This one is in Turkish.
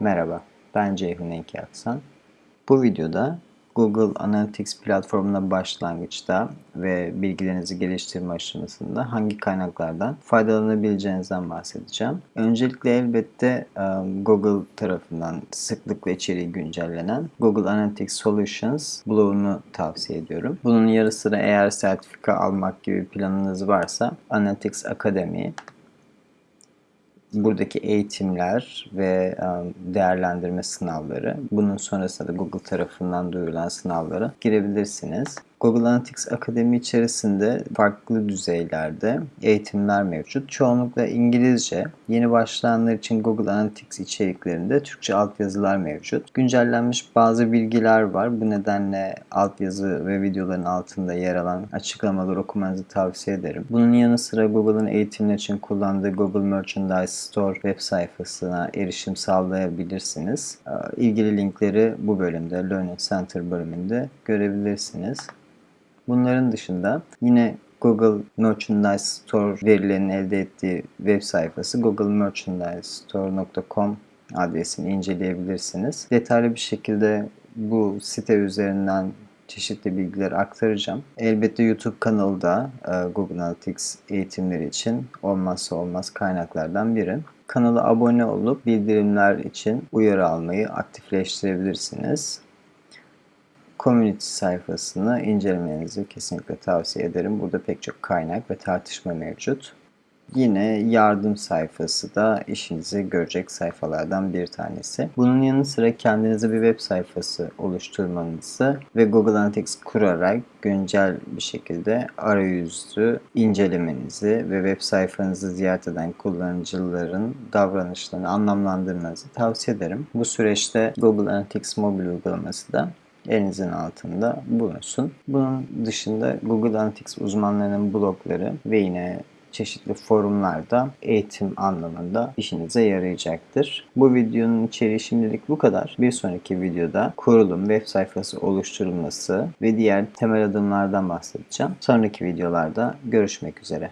Merhaba, ben Ceyhun Enki Aksan. Bu videoda Google Analytics platformuna başlangıçta ve bilgilerinizi geliştirme aşamasında hangi kaynaklardan faydalanabileceğinizden bahsedeceğim. Öncelikle elbette e, Google tarafından sıklıkla içeriği güncellenen Google Analytics Solutions blogunu tavsiye ediyorum. Bunun yarı sıra eğer sertifika almak gibi planınız varsa Analytics Academy buradaki eğitimler ve um, değerlendirme sınavları, bunun sonrasında da Google tarafından duyurulan sınavlara girebilirsiniz. Google Analytics Akademi içerisinde farklı düzeylerde eğitimler mevcut. Çoğunlukla İngilizce. Yeni başlayanlar için Google Analytics içeriklerinde Türkçe altyazılar mevcut. Güncellenmiş bazı bilgiler var. Bu nedenle altyazı ve videoların altında yer alan açıklamaları okumanızı tavsiye ederim. Bunun yanı sıra Google'ın eğitimler için kullandığı Google Merchandise Store web sayfasına erişim sağlayabilirsiniz. İlgili linkleri bu bölümde, Learning Center bölümünde görebilirsiniz. Bunların dışında yine Google Merchandise Store verilerinin elde ettiği web sayfası googlemerchandisestore.com adresini inceleyebilirsiniz. Detaylı bir şekilde bu site üzerinden çeşitli bilgiler aktaracağım. Elbette YouTube kanalı da e, Google Analytics eğitimleri için olmazsa olmaz kaynaklardan biri. Kanala abone olup bildirimler için uyarı almayı aktifleştirebilirsiniz community sayfasını incelemenizi kesinlikle tavsiye ederim. Burada pek çok kaynak ve tartışma mevcut. Yine yardım sayfası da işinizi görecek sayfalardan bir tanesi. Bunun yanı sıra kendinize bir web sayfası oluşturmanızı ve Google Analytics kurarak güncel bir şekilde arayüzü incelemenizi ve web sayfanızı ziyaret eden kullanıcıların davranışlarını anlamlandırmanızı tavsiye ederim. Bu süreçte Google Analytics mobil uygulaması da elinizin altında bulunsun. Bunun dışında Google Analytics uzmanlarının blogları ve yine çeşitli forumlarda eğitim anlamında işinize yarayacaktır. Bu videonun içeriği şimdilik bu kadar. Bir sonraki videoda kurulum, web sayfası oluşturulması ve diğer temel adımlardan bahsedeceğim. Sonraki videolarda görüşmek üzere.